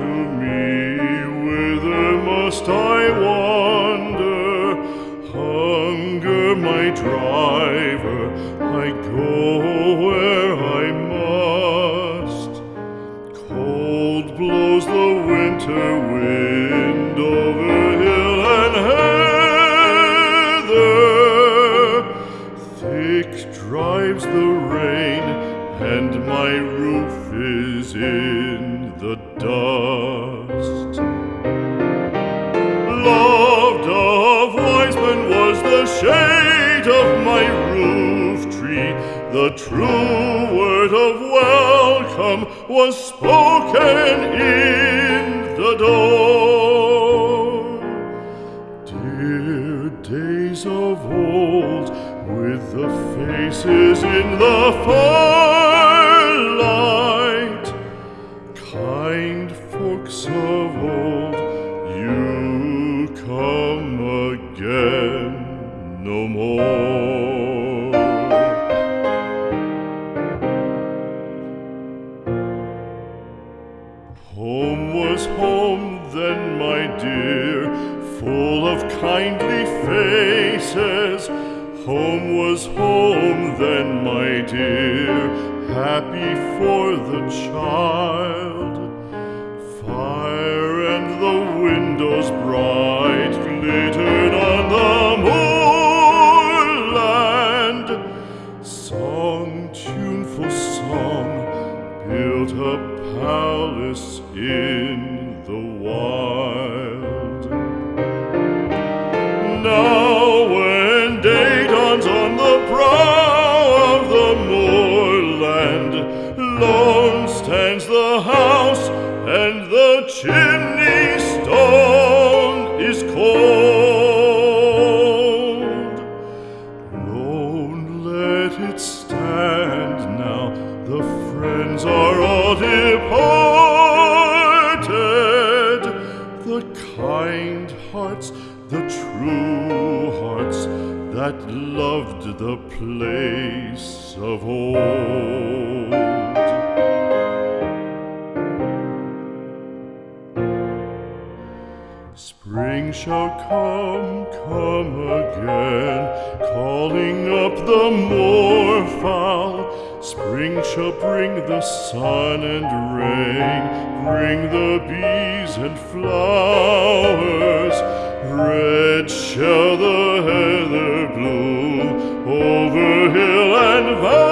to me, whither must I wander? Hunger my driver, I go where I must. Cold blows the winter wind over hill and heather. Thick drives the rain, and my roof is in the dust. Loved of wise men was the shade of my roof tree. The true word of welcome was spoken in the door. Dear days of old, with the faces in the firelight, was home then, my dear, full of kindly faces. Home was home then, my dear, happy for the child. Fire and the windows bright glittered on the moorland. Song, tuneful song, built a palace in the wild. Hearts, the true hearts that loved the place of old. Spring shall come, come again, calling up the moorfowl. Spring shall bring the sun and rain, bring the bees and flowers. Red shall the heather bloom over hill and valley.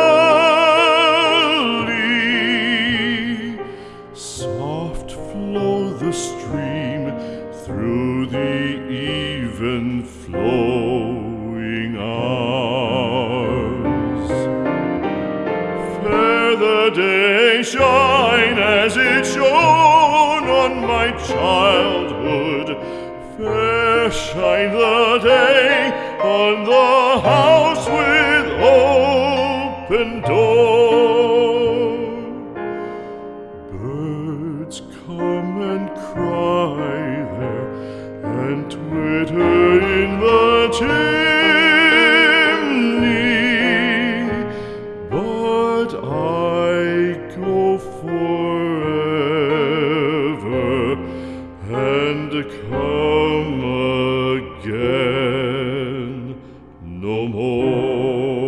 Shine as it shone on my childhood. Fair shine the day on the house with open door. forever and come again no more.